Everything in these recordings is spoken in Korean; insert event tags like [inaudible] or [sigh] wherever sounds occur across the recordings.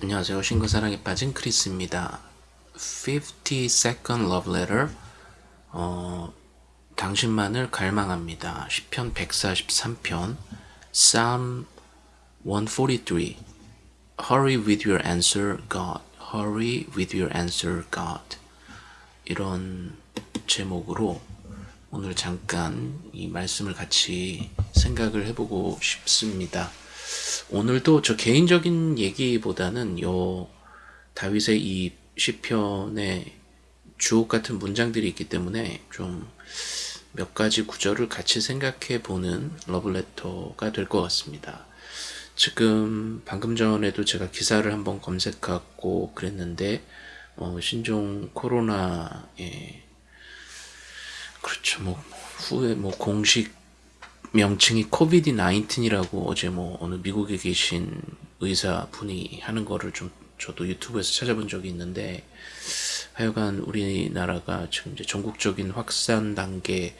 안녕하세요. 신과 사랑에 빠진 크리스입니다. 50 Second Love Letter 어, 당신만을 갈망합니다. 시편 143편 Psalm 143 Hurry with your answer, God. Hurry with your answer, God. 이런 제목으로 오늘 잠깐 이 말씀을 같이 생각을 해보고 싶습니다. 오늘도 저 개인적인 얘기보다는 요 다윗의 이 시편의 주옥 같은 문장들이 있기 때문에 좀 몇 가지 구절을 같이 생각해 보는 러블레터가 될 것 같습니다. 지금 방금 전에도 제가 기사를 한번 검색하고 그랬는데 어, 신종 코로나에 그렇죠 뭐 후에 뭐 공식 명칭이 코비드 19이라고 어제 뭐 어느 미국에 계신 의사분이 하는 거를 좀 저도 유튜브에서 찾아본 적이 있는데 하여간 우리나라가 지금 이제 전국적인 확산 단계로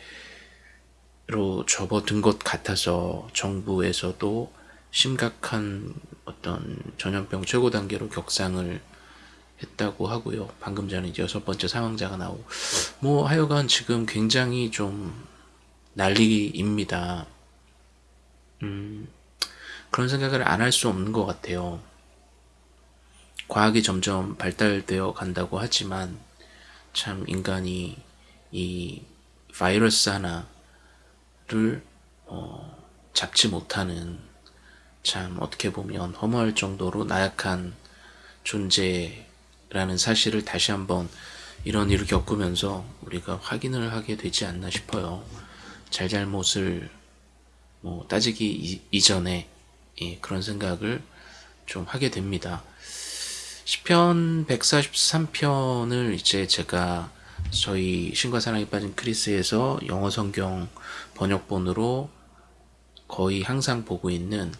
접어든 것 같아서 정부에서도 심각한 어떤 전염병 최고 단계로 격상을 했다고 하고요. 방금 전에 이제 여섯 번째 사망자가 나오고 뭐 하여간 지금 굉장히 좀 난리입니다. 음, 그런 생각을 안 할 수 없는 것 같아요. 과학이 점점 발달되어 간다고 하지만 참 인간이 이 바이러스 하나를 어, 잡지 못하는 참 어떻게 보면 허무할 정도로 나약한 존재라는 사실을 다시 한번 이런 일을 겪으면서 우리가 확인을 하게 되지 않나 싶어요. 잘잘못을 뭐 따지기 이, 전에 예, 그런 생각을 좀 하게 됩니다. 시편 143편을 이제 제가 저희 신과 사랑에 빠진 크리스에서 영어 성경 번역본으로 거의 항상 보고 있는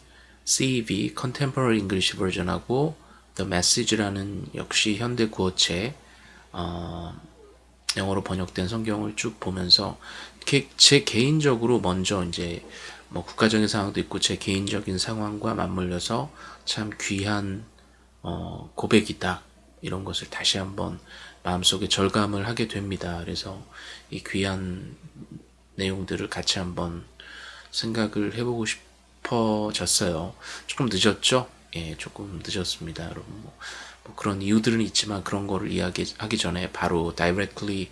CEV Contemporary English Version하고 The Message라는 역시 현대 구어체 어, 영어로 번역된 성경을 쭉 보면서 제 개인적으로 먼저 이제 뭐 국가적인 상황도 있고 제 개인적인 상황과 맞물려서 참 귀한 어, 고백이다 이런 것을 다시 한번 마음속에 절감을 하게 됩니다. 그래서 이 귀한 내용들을 같이 한번 생각을 해보고 싶어졌어요. 조금 늦었죠? 예, 조금 늦었습니다. 여러분 뭐, 뭐 그런 이유들은 있지만 그런 거를 이야기하기 전에 바로 directly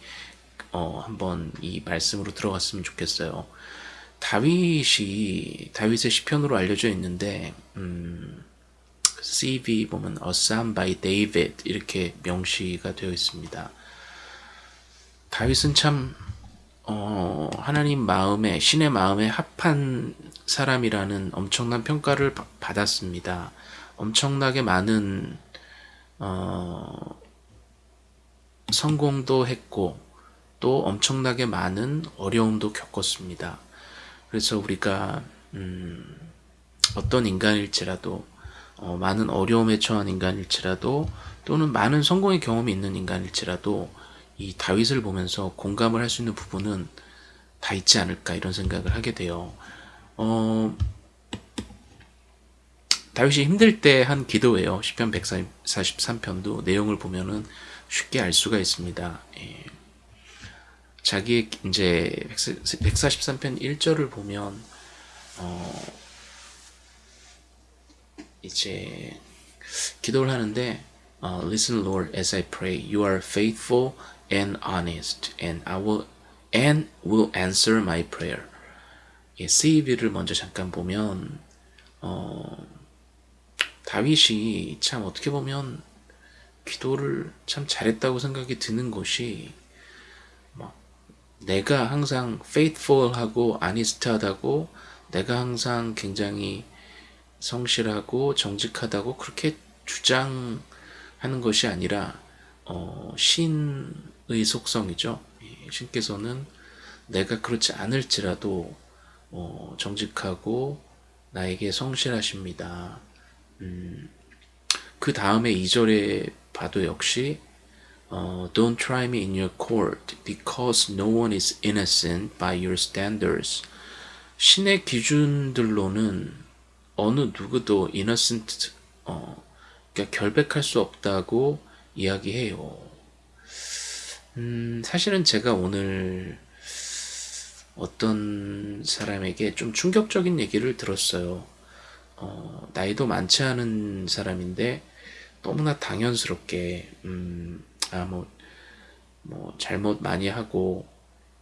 어, 한번 이 말씀으로 들어갔으면 좋겠어요. 다윗이 다윗의 시편으로 알려져 있는데 음, CV 보면 A Psalm by David 이렇게 명시가 되어 있습니다. 다윗은 참 어, 하나님 마음에 신의 마음에 합한 사람이라는 엄청난 평가를 받았습니다. 엄청나게 많은 어, 성공도 했고 또 엄청나게 많은 어려움도 겪었습니다. 그래서 우리가 음, 어떤 인간일지라도 어, 많은 어려움에 처한 인간일지라도 또는 많은 성공의 경험이 있는 인간일지라도 이 다윗을 보면서 공감을 할 수 있는 부분은 다 있지 않을까 이런 생각을 하게 돼요. 어, 다윗이 힘들 때 한 기도예요. 시편 143편도 내용을 보면은 쉽게 알 수가 있습니다. 예. 자기 이제 143편 1절을 보면 어 이제 기도를 하는데 어, Listen Lord as I pray you are faithful and honest and I will and will answer my prayer 예, CEB를 먼저 잠깐 보면 어, 다윗이 참 어떻게 보면 기도를 참 잘했다고 생각이 드는 것이 내가 항상 faithful하고 honest하다고 내가 항상 굉장히 성실하고 정직하다고 그렇게 주장하는 것이 아니라 어, 신의 속성이죠. 신께서는 내가 그렇지 않을지라도 어, 정직하고 나에게 성실하십니다. 음, 그 다음에 2절에 봐도 역시 uh, don't try me in your court because no one is innocent by your standards. 신의 기준들로는 어느 누구도 innocent, 어, 그러니까 결백할 수 없다고 이야기해요. 음, 사실은 제가 오늘 어떤 사람에게 좀 충격적인 얘기를 들었어요. 어, 나이도 많지 않은 사람인데 너무나 당연스럽게 음, 아, 뭐, 뭐 잘못 많이 하고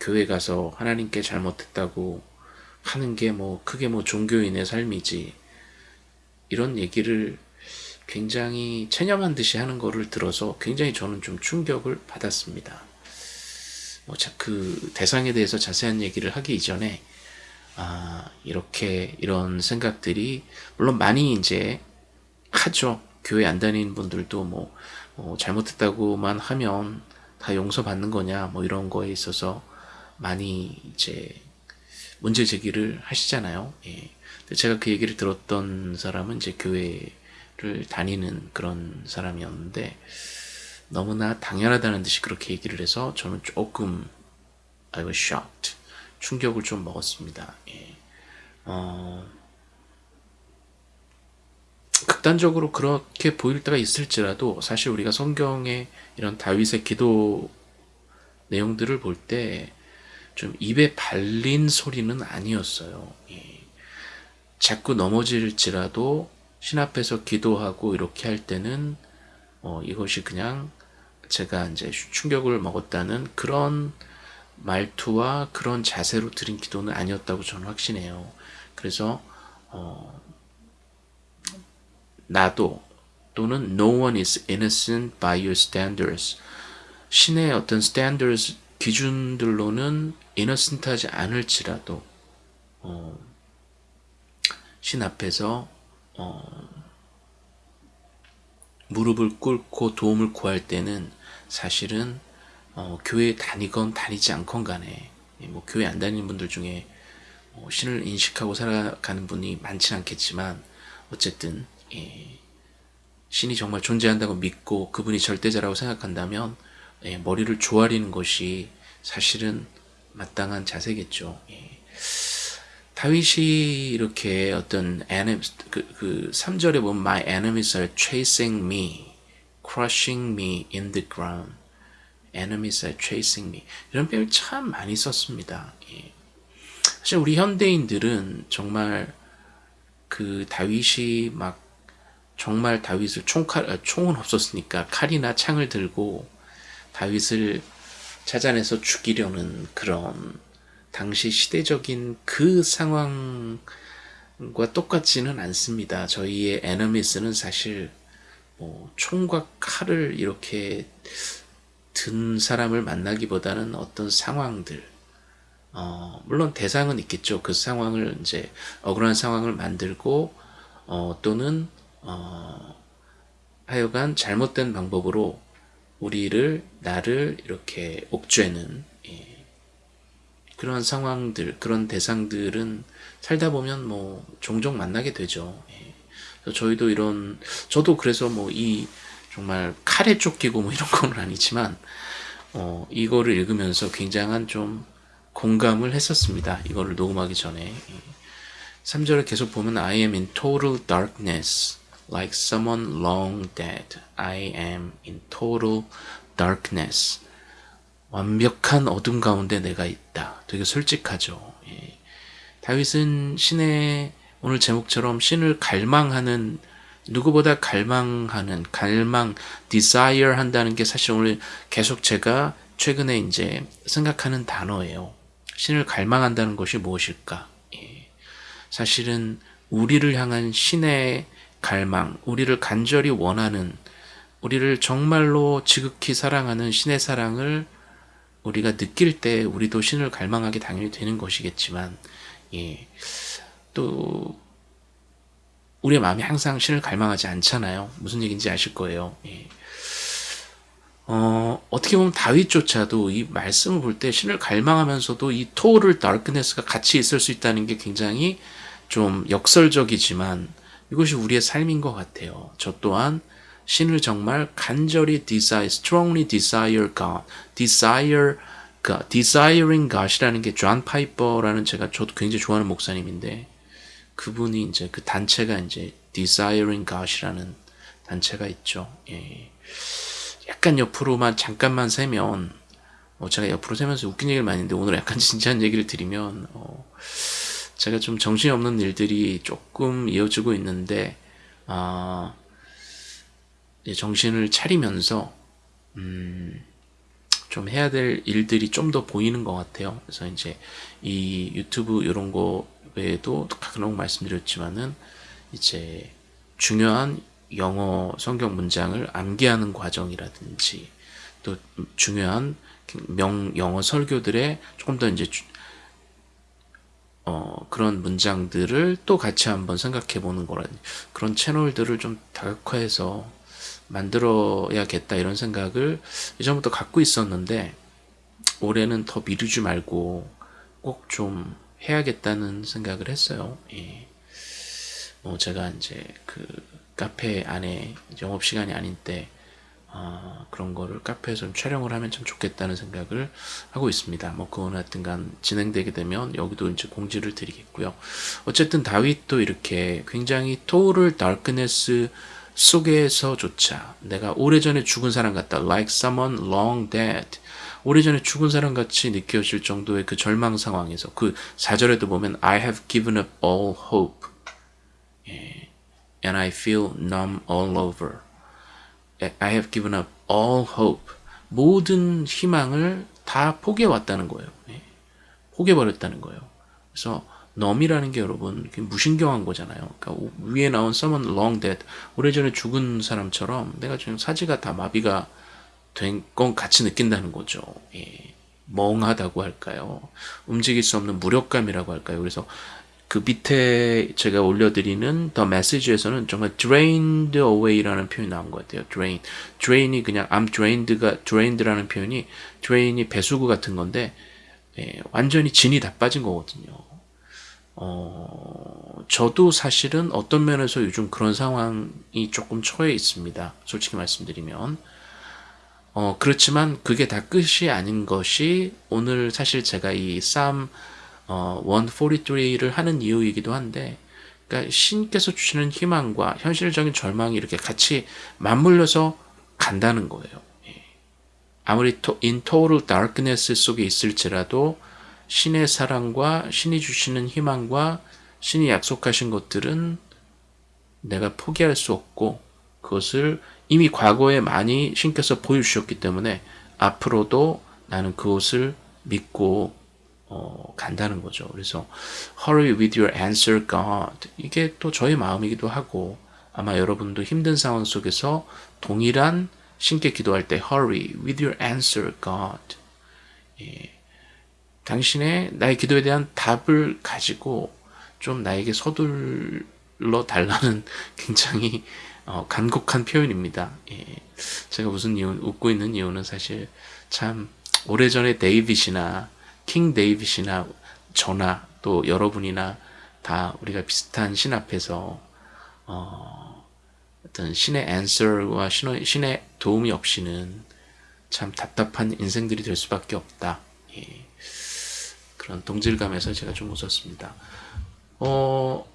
교회 가서 하나님께 잘못했다고 하는 게 뭐 크게 뭐 종교인의 삶이지 이런 얘기를 굉장히 체념한 듯이 하는 거를 들어서 굉장히 저는 좀 충격을 받았습니다. 뭐, 그 대상에 대해서 자세한 얘기를 하기 이전에 아, 이렇게 이런 생각들이 물론 많이 이제 하죠. 교회 안 다니는 분들도 뭐, 뭐 잘못했다고만 하면 다 용서받는 거냐 뭐 이런 거에 있어서 많이 이제 문제 제기를 하시잖아요. 예. 제가 그 얘기를 들었던 사람은 이제 교회를 다니는 그런 사람이었는데 너무나 당연하다는 듯이 그렇게 얘기를 해서 저는 조금 I was shocked. 충격을 좀 먹었습니다. 예. 어, 극단적으로 그렇게 보일 때가 있을지라도 사실 우리가 성경의 이런 다윗의 기도 내용들을 볼 때 좀 입에 발린 소리는 아니었어요. 예. 자꾸 넘어질지라도 신 앞에서 기도하고 이렇게 할 때는 어, 이것이 그냥 제가 이제 충격을 먹었다는 그런 말투와 그런 자세로 드린 기도는 아니었다고 저는 확신해요. 그래서 어, 나도 또는 no one is innocent by your standards 신의 어떤 standards 기준들로는 innocent하지 않을지라도 어, 신 앞에서 어, 무릎을 꿇고 도움을 구할 때는 사실은 어, 교회 다니건 다니지 않건 간에 예, 뭐 교회 안 다니는 분들 중에 어, 신을 인식하고 살아가는 분이 많지 않겠지만 어쨌든 예, 신이 정말 존재한다고 믿고 그분이 절대자라고 생각한다면 예, 머리를 조아리는 것이 사실은 마땅한 자세겠죠. 예. 다윗이 이렇게 어떤 그, 그 3절에 보면 My enemies are chasing me, crushing me in the ground. Enemies are chasing me. 이런 표현을 참 많이 썼습니다. 예. 사실 우리 현대인들은 정말 그 다윗이 막 정말 다윗을 총칼, 아, 총은 없었으니까 칼이나 창을 들고 다윗을 찾아내서 죽이려는 그런 당시 시대적인 그 상황과 똑같지는 않습니다. 저희의 에너미스는 사실 뭐 총과 칼을 이렇게 든 사람을 만나기보다는 어떤 상황들 어, 물론 대상은 있겠죠. 그 상황을 이제 억울한 상황을 만들고 어, 또는 어, 하여간 잘못된 방법으로 우리를 나를 이렇게 옥죄는 그런 상황들, 그런 대상들은 살다 보면 뭐 종종 만나게 되죠. 예. 저희도 이런, 저도 그래서 뭐이 정말 칼에 쫓기고 뭐 이런 건 아니지만, 어, 이거를 읽으면서 굉장한 좀 공감을 했었습니다. 이거를 녹음하기 전에. 3절을 계속 보면 I am in total darkness like someone long dead. I am in total darkness. 완벽한 어둠 가운데 내가 있다. 되게 솔직하죠. 예. 다윗은 신의 오늘 제목처럼 신을 갈망하는 누구보다 갈망하는 갈망 desire 한다는 게 사실 오늘 계속 제가 최근에 이제 생각하는 단어예요. 신을 갈망한다는 것이 무엇일까? 예. 사실은 우리를 향한 신의 갈망, 우리를 간절히 원하는, 우리를 정말로 지극히 사랑하는 신의 사랑을 우리가 느낄 때 우리도 신을 갈망하게 당연히 되는 것이겠지만 예, 또 우리의 마음이 항상 신을 갈망하지 않잖아요. 무슨 얘기인지 아실 거예요. 예. 어, 어떻게 보면 다윗조차도 이 말씀을 볼 때 신을 갈망하면서도 이 토를 다크네스가 같이 있을 수 있다는 게 굉장히 좀 역설적이지만 이것이 우리의 삶인 것 같아요. 저 또한 신을 정말 간절히 desire, strongly desire God, desire God, desiring God이라는 게 존 파이퍼라는 제가 저도 굉장히 좋아하는 목사님인데 그분이 이제 그 단체가 이제 desiring God이라는 단체가 있죠. 예. 약간 옆으로만 잠깐만 새면 어, 제가 옆으로 새면서 웃긴 얘기를 많이 했는데 오늘 약간 [laughs] 진지한 얘기를 드리면 어, 제가 좀 정신이 없는 일들이 조금 이어지고 있는데 아, 정신을 차리면서 음, 좀 해야 될 일들이 좀 더 보이는 것 같아요. 그래서 이제 이 유튜브 이런 거 외에도 가끔 말씀드렸지만은 이제 중요한 영어 성경 문장을 암기하는 과정이라든지 또 중요한 명 영어 설교들의 조금 더 이제 어, 그런 문장들을 또 같이 한번 생각해 보는 거라는 그런 채널들을 좀 다각화해서 만들어야겠다 이런 생각을 이전부터 갖고 있었는데 올해는 더 미루지 말고 꼭 좀 해야겠다는 생각을 했어요. 예. 뭐 제가 이제 그 카페 안에 영업 시간이 아닌 때 어, 그런 거를 카페에서 좀 촬영을 하면 참 좋겠다는 생각을 하고 있습니다. 뭐 그건 하여튼간 진행되게 되면 여기도 이제 공지를 드리겠고요. 어쨌든 다윗도 이렇게 굉장히 토를 다크네스 속에서조차 내가 오래전에 죽은 사람 같다. like someone long dead. 오래전에 죽은 사람 같이 느껴질 정도의 그 절망 상황에서 그 사절에도 보면 I have given up all hope 예. and I feel numb all over. I have given up all hope. 모든 희망을 다 포기해 왔다는 거예요. 예. 포기해 버렸다는 거예요. 그래서 넘이라는 게 여러분 무신경한 거잖아요. 그러니까 위에 나온 someone long dead 오래전에 죽은 사람처럼 내가 지금 사지가 다 마비가 된 건 같이 느낀다는 거죠. 예. 멍하다고 할까요? 움직일 수 없는 무력감이라고 할까요? 그래서 그 밑에 제가 올려드리는 더 메시지에서는 정말 drained away라는 표현이 나온 것 같아요. drain. drain이 그냥 I'm drained가 drained라는 표현이 drain이 배수구 같은 건데 예, 완전히 진이 다 빠진 거거든요. 어, 저도 사실은 어떤 면에서 요즘 그런 상황이 조금 처해 있습니다. 솔직히 말씀드리면. 어, 그렇지만 그게 다 끝이 아닌 것이 오늘 사실 제가 이쌈 어, 143를 하는 이유이기도 한데 그러니까 신께서 주시는 희망과 현실적인 절망이 이렇게 같이 맞물려서 간다는 거예요. 예. 아무리 in total darkness 속에 있을지라도 신의 사랑과 신이 주시는 희망과 신이 약속하신 것들은 내가 포기할 수 없고 그것을 이미 과거에 많이 신께서 보여주셨기 때문에 앞으로도 나는 그것을 믿고 어, 간다는 거죠. 그래서 hurry with your answer God 이게 또 저의 마음이기도 하고 아마 여러분도 힘든 상황 속에서 동일한 신께 기도할 때 hurry with your answer God 예. 당신의 나의 기도에 대한 답을 가지고 좀 나에게 서둘러 달라는 [laughs] 굉장히 어, 간곡한 표현입니다. 예. 제가 무슨 이유, 웃고 있는 이유는 사실 참 오래전에 데이빗이나 King David이나 저나 또 여러분이나 다 우리가 비슷한 신 앞에서 어, 어떤 신의 answer와 신의, 신의 도움이 없이는 참 답답한 인생들이 될 수밖에 없다. 예. 그런 동질감에서 제가 좀 웃었습니다. 어,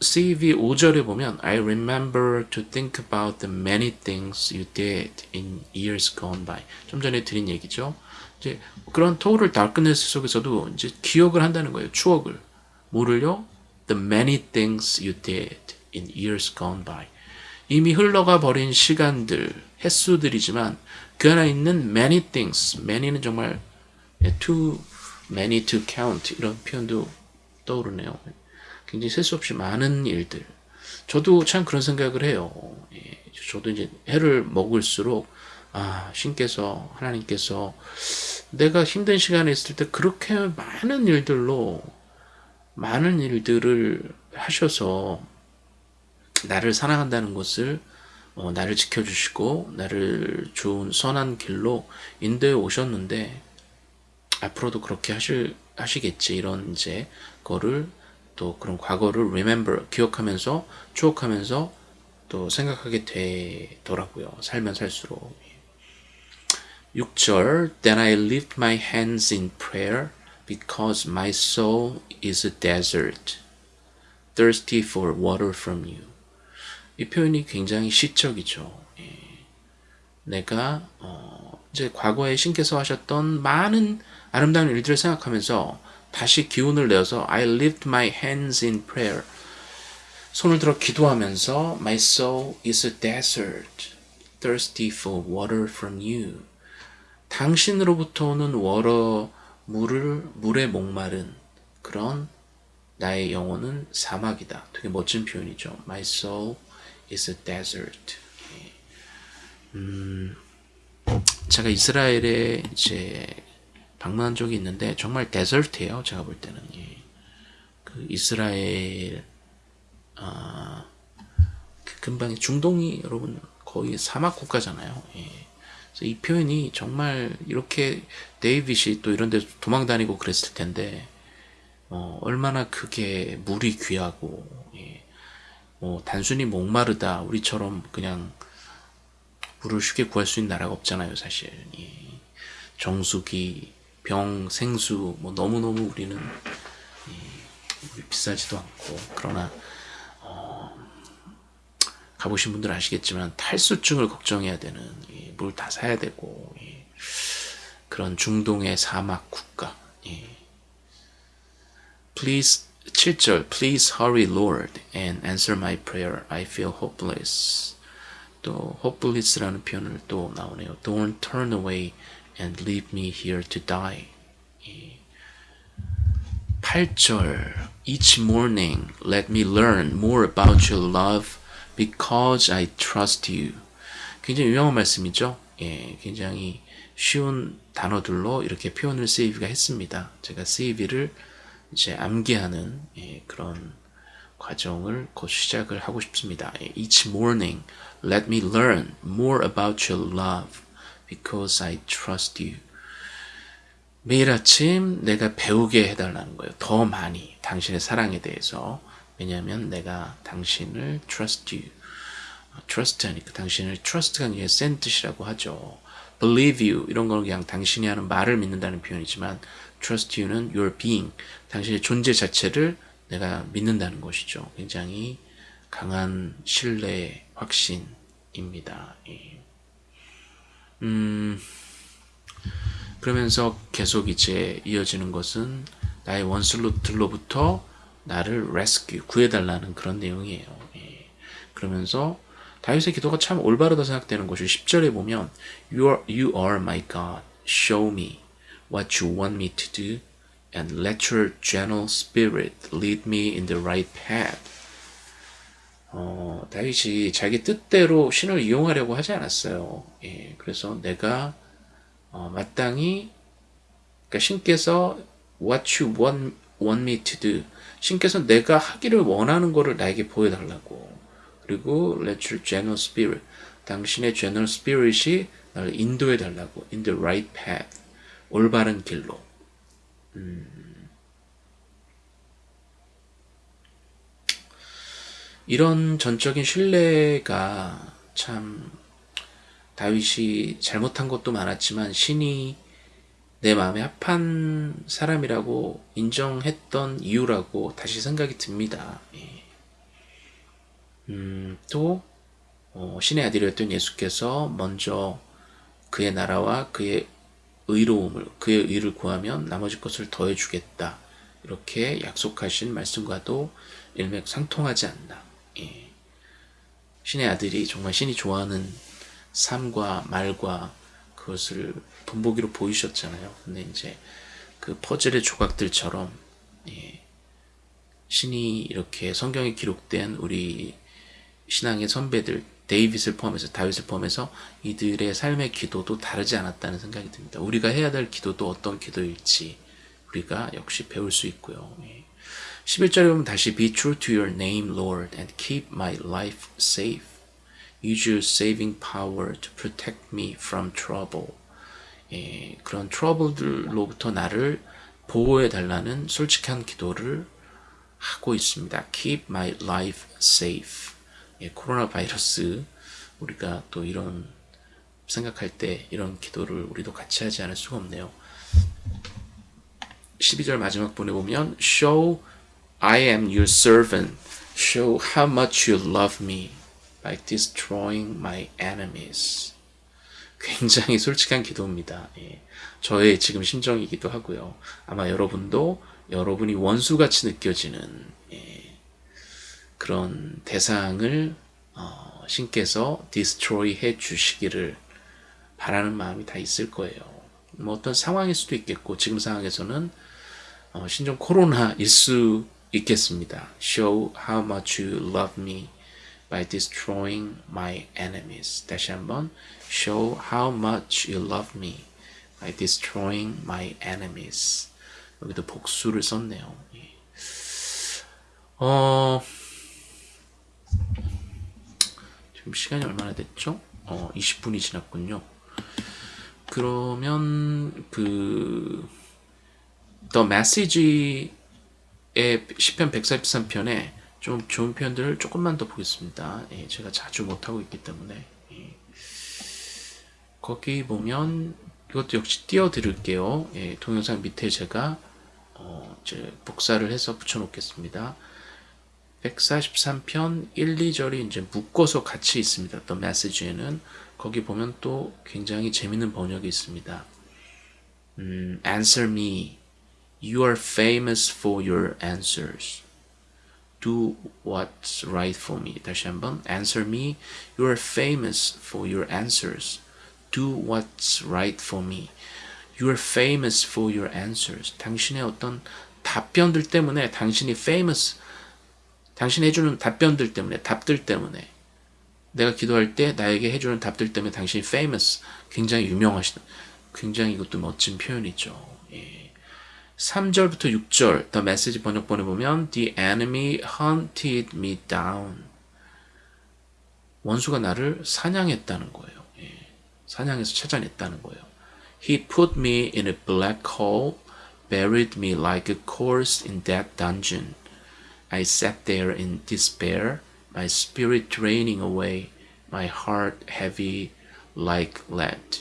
CV 5절에 보면 I remember to think about the many things you did in years gone by. 좀 전에 드린 얘기죠. 이제 그런 토를 다크네스 속에서도 이제 기억을 한다는 거예요. 추억을. 뭐를요? The many things you did in years gone by. 이미 흘러가 버린 시간들, 횟수들이지만 그 안에 있는 many things. many는 정말 too many to count 이런 표현도 떠오르네요. 굉장히 셀 수 없이 많은 일들. 저도 참 그런 생각을 해요. 예, 저도 이제 해를 먹을수록 아 신께서 하나님께서 내가 힘든 시간에 있을 때 그렇게 많은 일들로 많은 일들을 하셔서 나를 사랑한다는 것을 어, 나를 지켜주시고 나를 좋은 선한 길로 인도해 오셨는데 앞으로도 그렇게 하실, 하시겠지. 이런 이제 거를 또 그런 과거를 remember, 기억하면서 추억하면서 또 생각하게 되더라고요. 살면 살수록. 6절 Then I lift my hands in prayer because my soul is a desert, thirsty for water from you. 이 표현이 굉장히 시적이죠. 예. 내가 어, 이제 과거에 신께서 하셨던 많은 아름다운 일들을 생각하면서 다시 기운을 내어서 I lift my hands in prayer. 손을 들어 기도하면서 My soul is a desert, thirsty for water from you. 당신으로부터 오는 워러 물을 물에 목마른 그런 나의 영혼은 사막이다. 되게 멋진 표현이죠. My soul is a desert. 음, 제가 이스라엘에 이제 방문한 적이 있는데 정말 데설트예요. 제가 볼 때는 예. 그 이스라엘 아, 그 근방에 중동이 여러분 거의 사막 국가잖아요. 예. 그래서 이 표현이 정말 이렇게 데이빗이 또 이런 데 도망 다니고 그랬을 텐데 어, 얼마나 그게 물이 귀하고 예. 뭐 단순히 목마르다 우리처럼 그냥 물을 쉽게 구할 수 있는 나라가 없잖아요 사실 예. 정수기 병 생수 뭐 너무너무 우리는 예, 비싸지도 않고 그러나 어, 가보신 분들 아시겠지만 탈수증을 걱정해야 되는 예, 물다 사야 되고 예, 그런 중동의 사막 국가 예. Please 7절 Please hurry Lord and answer my prayer I feel hopeless 또 hopeless라는 표현을 또 나오네요 Don't turn away and leave me here to die 8절 Each morning let me learn more about your love because I trust you 굉장히 유명한 말씀이죠 예, 굉장히 쉬운 단어들로 이렇게 표현을 세이비가 했습니다 제가 세이비를 이제 암기하는 예, 그런 과정을 곧 시작을 하고 싶습니다. 예, Each morning, let me learn more about your love because I trust you. 매일 아침 내가 배우게 해달라는 거예요. 더 많이 당신의 사랑에 대해서. 왜냐하면 내가 당신을 trust you. trust 하니까 당신을 trust가 그냥 센 뜻이라고 하죠. believe you 이런 건 그냥 당신이 하는 말을 믿는다는 표현이지만 trust you는 your being 당신의 존재 자체를 내가 믿는다는 것이죠. 굉장히 강한 신뢰 확신입니다. 예. 음, 그러면서 계속 이제 이어지는 것은 나의 원수들로부터 나를 rescue, 구해달라는 그런 내용이에요. 예. 그러면서 다윗의 기도가 참 올바르다 생각되는 것이 10절에 보면 you are, you are my God, show me what you want me to do and let your gentle spirit lead me in the right path. 어, 다윗이 자기 뜻대로 신을 이용하려고 하지 않았어요. 예, 그래서 내가 어, 마땅히 그러니까 신께서 what you want, want me to do 신께서 내가 하기를 원하는 것을 나에게 보여달라고 그리고 let your gentle spirit 당신의 gentle spirit이 나를 인도해 달라고 in the right path 올바른 길로 음. 이런 전적인 신뢰가 참 다윗이 잘못한 것도 많았지만 신이 내 마음에 합한 사람이라고 인정했던 이유라고 다시 생각이 듭니다. 예. 음, 또 어, 신의 아들이었던 예수께서 먼저 그의 나라와 그의 의로움을 그의 의를 구하면 나머지 것을 더해 주겠다. 이렇게 약속하신 말씀과도 일맥상통하지 않나. 예. 신의 아들이 정말 신이 좋아하는 삶과 말과 그것을 본보기로 보이셨잖아요. 근데 이제 그 퍼즐의 조각들처럼 예. 신이 이렇게 성경에 기록된 우리 신앙의 선배들 데이빗을 포함해서 다윗을 포함해서 이들의 삶의 기도도 다르지 않았다는 생각이 듭니다. 우리가 해야 될 기도도 어떤 기도일지 우리가 역시 배울 수 있고요. 11절에 보면 다시 Be true to your name, Lord, and keep my life safe. Use your saving power to protect me from trouble. 예, 그런 트러블들로부터 나를 보호해 달라는 솔직한 기도를 하고 있습니다. Keep my life safe. 예, 코로나 바이러스 우리가 또 이런 생각할 때 이런 기도를 우리도 같이 하지 않을 수가 없네요. 12절 마지막 분에 보면 Show I am your servant. Show how much you love me. by destroying my enemies. 굉장히 솔직한 기도입니다. 예. 저의 지금 심정이기도 하고요. 아마 여러분도 여러분이 원수같이 느껴지는 예. 그런 대상을 어, 신께서 destroy 해 주시기를 바라는 마음이 다 있을 거예요. 뭐 어떤 상황일 수도 있겠고 지금 상황에서는 어, 신종 코로나일 수 있겠습니다. Show how much you love me by destroying my enemies. 다시 한번 Show how much you love me by destroying my enemies. 여기도 복수를 썼네요. 어, 지금 시간이 얼마나 됐죠? 어, 20분이 지났군요. 그러면 그 The Message의 10편 143편에 좀 좋은 표현들을 조금만 더 보겠습니다. 예, 제가 자주 못하고 있기 때문에 예. 거기 보면 이것도 역시 띄워드릴게요. 예, 동영상 밑에 제가 어, 이제 복사를 해서 붙여놓겠습니다. 143편 1, 2절이 이제 묶어서 같이 있습니다. The Message에는 거기 보면 또 굉장히 재밌는 번역이 있습니다. 음, answer me. You are famous for your answers. Do what's right for me. 다시 한번. Answer me. You are famous for your answers. Do what's right for me. You are famous for your answers. 당신의 어떤 답변들 때문에 당신이 famous. 당신이 해주는 답변들 때문에, 답들 때문에 내가 기도할 때 나에게 해주는 답들 때문에 당신이 famous, 굉장히 유명하시다. 굉장히 이것도 멋진 표현이죠. 예. 3절부터 6절 더 메시지 번역본에 보면 The enemy hunted me down. 원수가 나를 사냥했다는 거예요. 예. 사냥해서 찾아냈다는 거예요. He put me in a black hole, buried me like a corpse in that dungeon. I sat there in despair. my spirit draining away, my heart heavy like lead.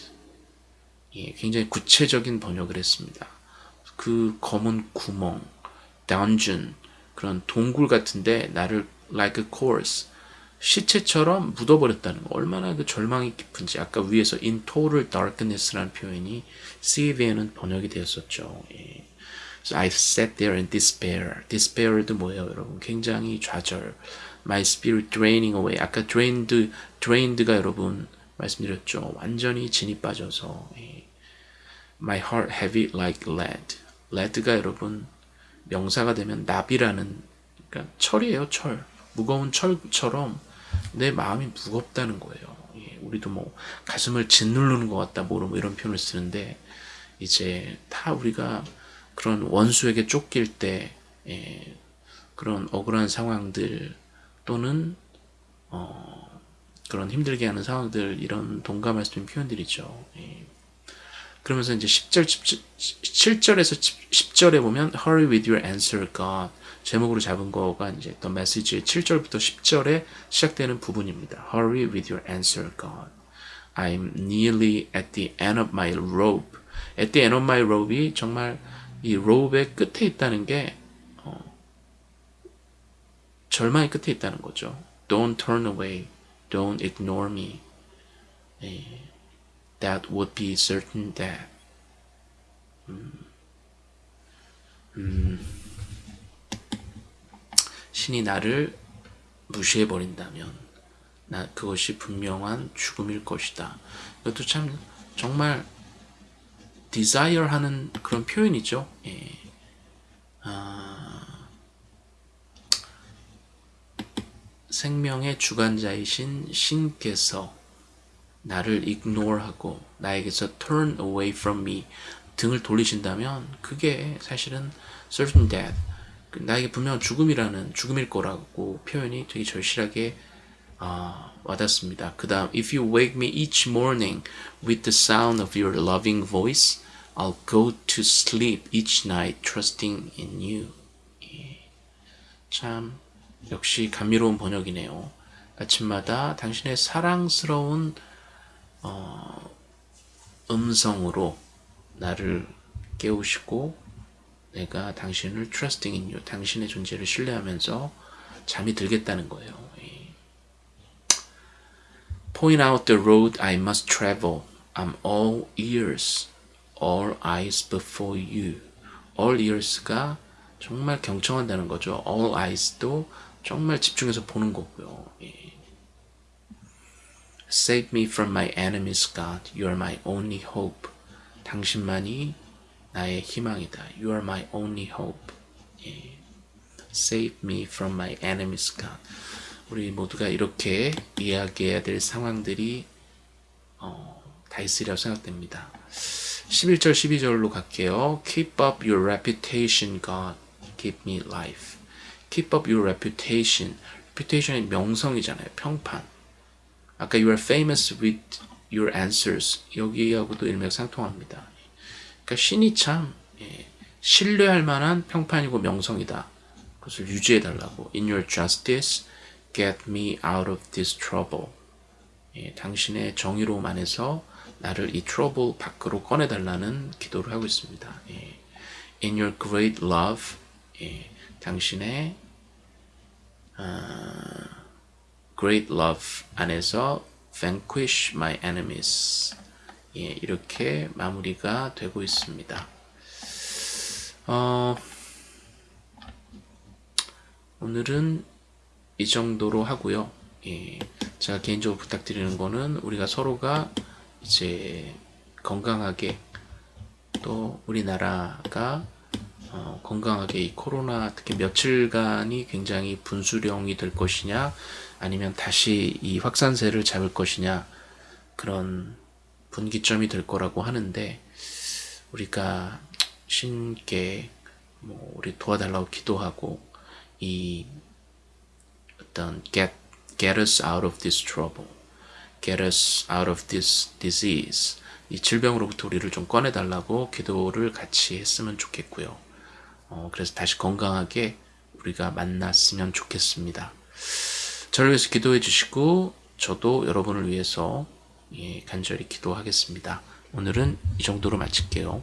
예, 굉장히 구체적인 번역을 했습니다. 그 검은 구멍, dungeon, 그런 동굴 같은데 나를 like a corpse, 시체처럼 묻어버렸다는 거. 얼마나 그 절망이 깊은지. 아까 위에서 in total darkness라는 표현이 CV에는 번역이 되었었죠. 예. So I sat there in despair. despair도 뭐예요, 여러분? 굉장히 좌절. My spirit draining away. 아까 drained, drained가 여러분 말씀드렸죠. 완전히 진이 빠져서. My heart heavy like lead. Lead가 여러분 명사가 되면 납이라는 그러니까 철이에요, 철. 무거운 철처럼 내 마음이 무겁다는 거예요. 예, 우리도 뭐 가슴을 짓누르는 것 같다, 뭐 이런 표현을 쓰는데 이제 다 우리가 그런 원수에게 쫓길 때 예, 그런 억울한 상황들 또는 어, 그런 힘들게 하는 상황들 이런 동감할 수 있는 표현들이죠. 예. 그러면서 이제 10절, 7절에서 10절에 보면 Hurry with your answer, God. 제목으로 잡은 거가 이제 또 메시지의 7절부터 10절에 시작되는 부분입니다. Hurry with your answer, God. I'm nearly at the end of my rope. At the end of my rope이 정말 이 rope의 끝에 있다는 게 어, 절망의 끝에 있다는 거죠. Don't turn away. Don't ignore me. 예. That would be certain death. 음, 음, 신이 나를 무시해 버린다면 나 그것이 분명한 죽음일 것이다. 이것도 참 정말 desire 하는 그런 표현이죠. 예. 아, 생명의 주관자이신 신께서 나를 ignore하고 나에게서 turn away from me 등을 돌리신다면 그게 사실은 certain death 나에게 분명 죽음이라는 죽음일 거라고 표현이 되게 절실하게 어, 와닿습니다. 그 다음 If you wake me each morning with the sound of your loving voice I'll go to sleep each night trusting in you 예. 참 역시 감미로운 번역이네요. 아침마다 당신의 사랑스러운 어, 음성으로 나를 깨우시고 내가 당신을 trusting in you, 당신의 존재를 신뢰하면서 잠이 들겠다는 거예요. Point out the road I must travel. I'm all ears, all eyes before you. All ears가 정말 경청한다는 거죠. All eyes도 정말 집중해서 보는 거고요. 예. Save me from my enemies, God. You are my only hope. 당신만이 나의 희망이다. You are my only hope. 예. Save me from my enemies, God. 우리 모두가 이렇게 이야기해야 될 상황들이 어, 다 있으리라고 생각됩니다. 11절 12절로 갈게요. Keep up your reputation, God. Give me life. Keep up your reputation. reputation이 명성이잖아요. 평판. 아까 you are famous with your answers. 여기하고도 일맥상통합니다. 그러니까 신이 참 예, 신뢰할 만한 평판이고 명성이다. 그것을 유지해 달라고. In your justice, get me out of this trouble. 예, 당신의 정의로움 안에서 나를 이 트러블 밖으로 꺼내달라는 기도를 하고 있습니다. 예. In your great love, 예, 당신의 어, great love 안에서 vanquish my enemies. 예, 이렇게 마무리가 되고 있습니다. 어, 오늘은 이 정도로 하고요. 예, 제가 개인적으로 부탁드리는 거는 우리가 서로가 이제 건강하게 또 우리나라가 어, 건강하게 이 코로나 특히 며칠간이 굉장히 분수령이 될 것이냐 아니면 다시 이 확산세를 잡을 것이냐 그런 분기점이 될 거라고 하는데 우리가 신께 뭐 우리 도와달라고 기도하고 이 어떤 get get us out of this trouble, get us out of this disease 이 질병으로부터 우리를 좀 꺼내달라고 기도를 같이 했으면 좋겠고요. 어, 그래서 다시 건강하게 우리가 만났으면 좋겠습니다. 저를 위해서 기도해 주시고 저도 여러분을 위해서 예, 간절히 기도하겠습니다. 오늘은 이 정도로 마칠게요.